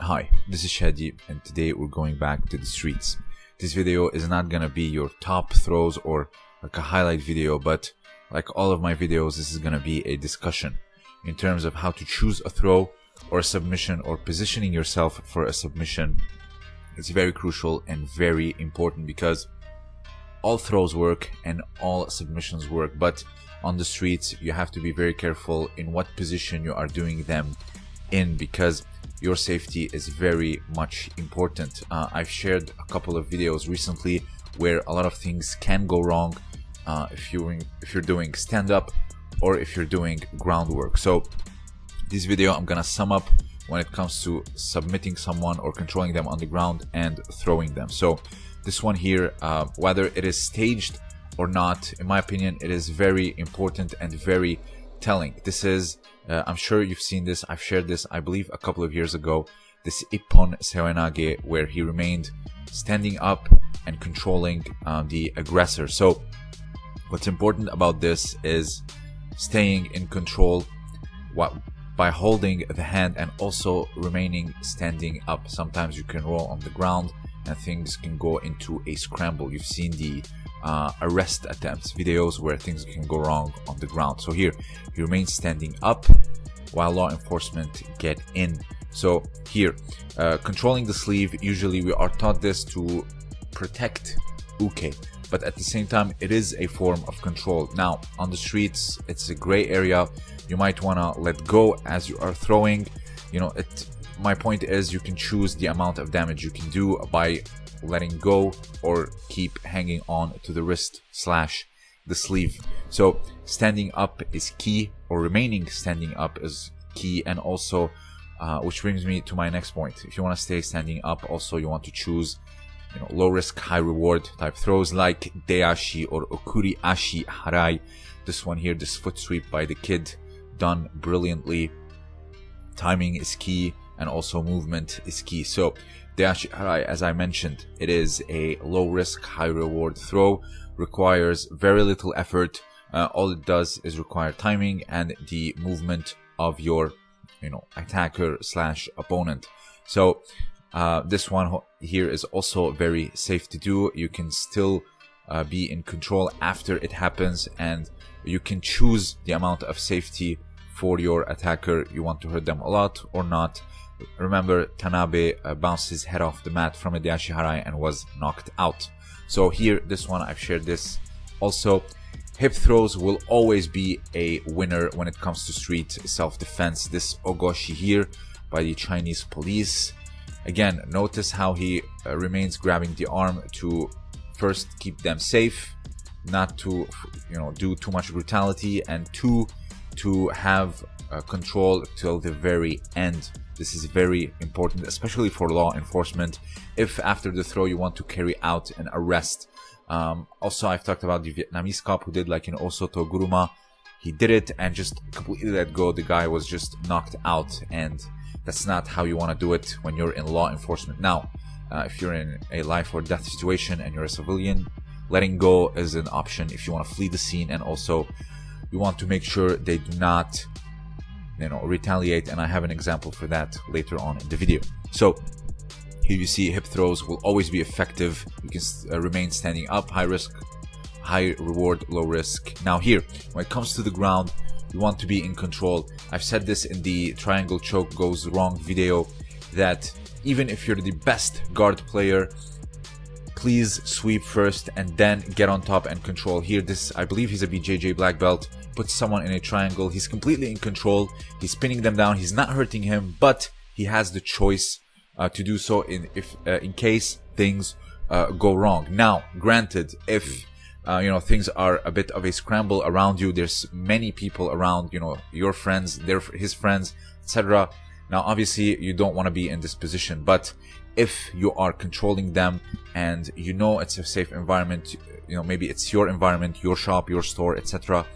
Hi, this is Shadi and today we're going back to the streets. This video is not gonna be your top throws or like a highlight video, but like all of my videos, this is gonna be a discussion in terms of how to choose a throw or a submission or positioning yourself for a submission. It's very crucial and very important because all throws work and all submissions work, but on the streets, you have to be very careful in what position you are doing them in because your safety is very much important. Uh, I've shared a couple of videos recently where a lot of things can go wrong uh, if you're if you're doing stand up or if you're doing groundwork. So this video I'm gonna sum up when it comes to submitting someone or controlling them on the ground and throwing them. So this one here, uh, whether it is staged or not, in my opinion, it is very important and very telling. This is, uh, I'm sure you've seen this. I've shared this, I believe, a couple of years ago. This Ippon Seoinage, where he remained standing up and controlling uh, the aggressor. So, what's important about this is staying in control what, by holding the hand and also remaining standing up. Sometimes you can roll on the ground and things can go into a scramble. You've seen the uh, arrest attempts, videos where things can go wrong on the ground. So here, you remain standing up while law enforcement get in. So here, uh, controlling the sleeve, usually we are taught this to protect uke, but at the same time, it is a form of control. Now, on the streets, it's a gray area. You might want to let go as you are throwing. You know, it. my point is you can choose the amount of damage you can do by letting go or keep hanging on to the wrist slash the sleeve. So standing up is key or remaining standing up is key and also uh, which brings me to my next point. If you want to stay standing up, also you want to choose you know, low risk, high reward type throws like Deashi or Okuri Ashi Harai. This one here, this foot sweep by the kid, done brilliantly. Timing is key and also movement is key. So Harai, as I mentioned, it is a low risk, high reward throw, requires very little effort. Uh, all it does is require timing and the movement of your, you know, attacker slash opponent. So uh, this one here is also very safe to do. You can still uh, be in control after it happens and you can choose the amount of safety for your attacker. You want to hurt them a lot or not. Remember, Tanabe uh, bounced his head off the mat from a Harai and was knocked out. So here, this one, I've shared this. Also, hip throws will always be a winner when it comes to street self-defense. This Ogoshi here by the Chinese police. Again, notice how he uh, remains grabbing the arm to first keep them safe, not to you know do too much brutality, and two to have uh, control till the very end. This is very important, especially for law enforcement. If after the throw you want to carry out an arrest. Um, also, I've talked about the Vietnamese cop who did like in Osoto Guruma. He did it and just completely let go. The guy was just knocked out, and that's not how you want to do it when you're in law enforcement. Now, uh, if you're in a life or death situation and you're a civilian, letting go is an option if you want to flee the scene and also you want to make sure they do not you know retaliate and i have an example for that later on in the video. So here you see hip throws will always be effective. You can uh, remain standing up high risk high reward low risk. Now here when it comes to the ground you want to be in control. I've said this in the triangle choke goes wrong video that even if you're the best guard player please sweep first and then get on top and control. Here this i believe he's a bjj black belt puts someone in a triangle he's completely in control he's pinning them down he's not hurting him but he has the choice uh, to do so in if uh, in case things uh, go wrong. Now granted if uh, you know things are a bit of a scramble around you there's many people around you know your friends their his friends etc now obviously you don't want to be in this position but if you are controlling them and you know it's a safe environment you know maybe it's your environment your shop your store etc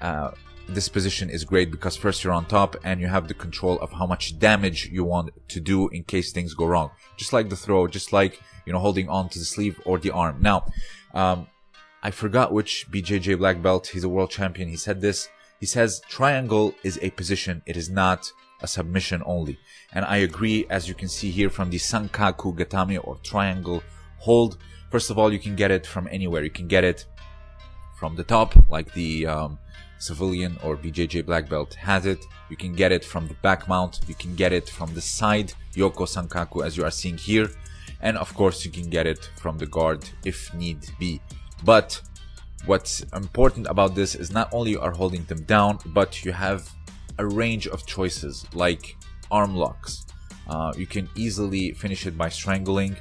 uh, this position is great because first you're on top and you have the control of how much damage you want to do in case things go wrong just like the throw just like you know holding on to the sleeve or the arm now um, i forgot which bjj black belt he's a world champion he said this he says triangle is a position, it is not a submission only. And I agree, as you can see here from the Sankaku Gatame or triangle hold. First of all, you can get it from anywhere. You can get it from the top, like the um, civilian or BJJ black belt has it. You can get it from the back mount. You can get it from the side, Yoko Sankaku, as you are seeing here. And of course, you can get it from the guard if need be. But what's important about this is not only you are holding them down, but you have a range of choices like arm locks. Uh, you can easily finish it by strangling.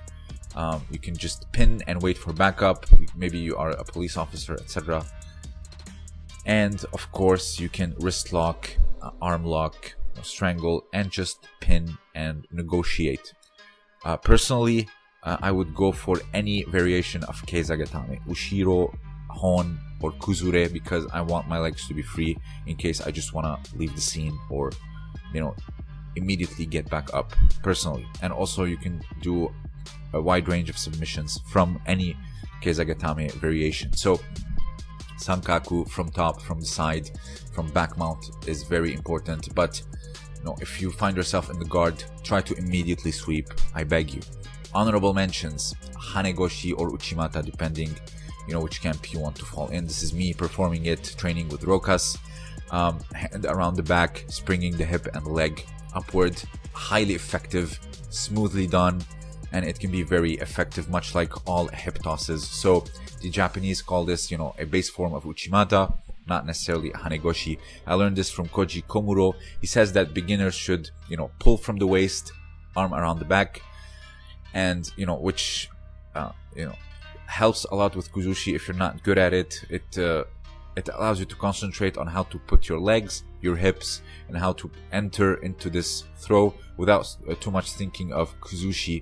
Um, you can just pin and wait for backup. Maybe you are a police officer, etc. And of course, you can wrist lock, uh, arm lock, strangle, and just pin and negotiate. Uh, personally, uh, I would go for any variation of Kesagatame, Ushiro, Hon, or Kuzure because I want my legs to be free in case I just want to leave the scene or, you know, immediately get back up personally. And also you can do a wide range of submissions from any Kesagatame variation. So Sankaku from top, from the side, from back mount is very important. But you know, if you find yourself in the guard, try to immediately sweep. I beg you. Honorable mentions, Hanegoshi or Uchimata, depending you know which camp you want to fall in. This is me performing it, training with Rokas. Um, hand around the back, springing the hip and leg upward. Highly effective, smoothly done, and it can be very effective, much like all hip tosses. So the Japanese call this, you know, a base form of Uchimata, not necessarily Hanegoshi. I learned this from Koji Komuro. He says that beginners should, you know, pull from the waist, arm around the back, and you know, which, uh, you know, helps a lot with Kuzushi if you're not good at it. It uh, it allows you to concentrate on how to put your legs, your hips, and how to enter into this throw without uh, too much thinking of Kuzushi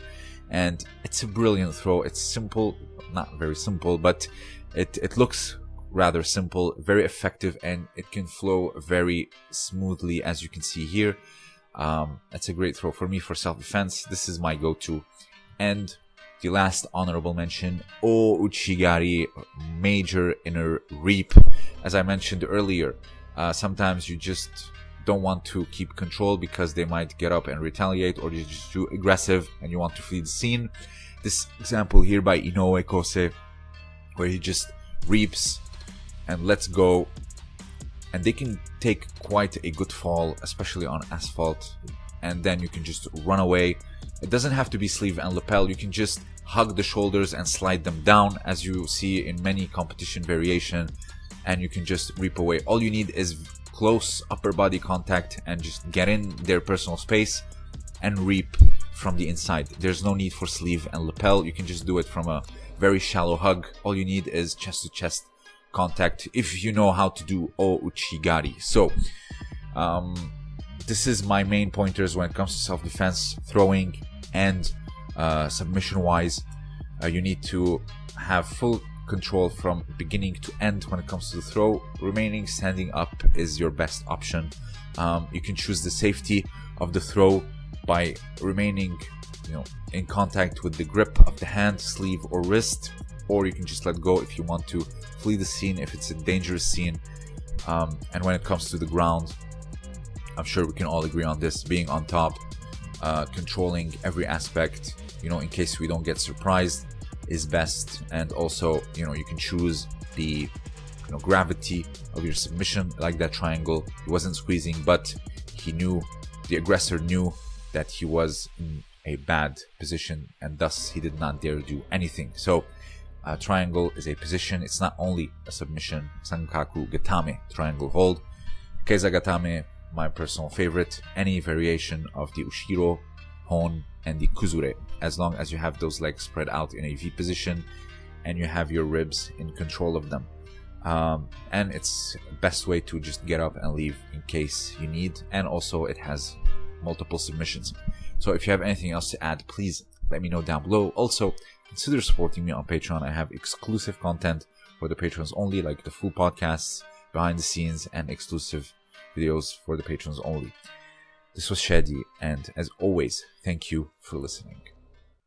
and it's a brilliant throw. It's simple, not very simple, but it, it looks rather simple, very effective, and it can flow very smoothly as you can see here. Um, it's a great throw for me for self-defense. This is my go-to. And the last honorable mention, O Uchigari, major inner reap. As I mentioned earlier, uh, sometimes you just don't want to keep control because they might get up and retaliate or you're just too aggressive and you want to flee the scene. This example here by Inoue Kosei where he just reaps and lets go and they can take quite a good fall especially on asphalt and then you can just run away. It doesn't have to be sleeve and lapel, you can just hug the shoulders and slide them down as you see in many competition variation and you can just reap away. All you need is close upper body contact and just get in their personal space and reap from the inside. There's no need for sleeve and lapel. You can just do it from a very shallow hug. All you need is chest to chest contact if you know how to do O Uchigari. So, um, this is my main pointers when it comes to self-defense, throwing, and uh, submission-wise. Uh, you need to have full control from beginning to end when it comes to the throw. Remaining standing up is your best option. Um, you can choose the safety of the throw by remaining you know, in contact with the grip of the hand, sleeve, or wrist, or you can just let go if you want to flee the scene if it's a dangerous scene. Um, and when it comes to the ground, I'm sure we can all agree on this being on top, uh, controlling every aspect, you know, in case we don't get surprised is best. And also you know you can choose the you know gravity of your submission like that triangle. He wasn't squeezing but he knew the aggressor knew that he was in a bad position and thus he did not dare do anything. So triangle is a position. It's not only a submission. Sankaku gatame triangle hold kesa gatame my personal favorite. Any variation of the ushiro hon and the kuzure as long as you have those legs spread out in a V position and you have your ribs in control of them. Um, and it's best way to just get up and leave in case you need and also it has multiple submissions. So if you have anything else to add please let me know down below. Also consider supporting me on patreon. I have exclusive content for the patrons only like the full podcasts behind the scenes and exclusive videos for the patrons only this was Shadi, and as always, thank you for listening.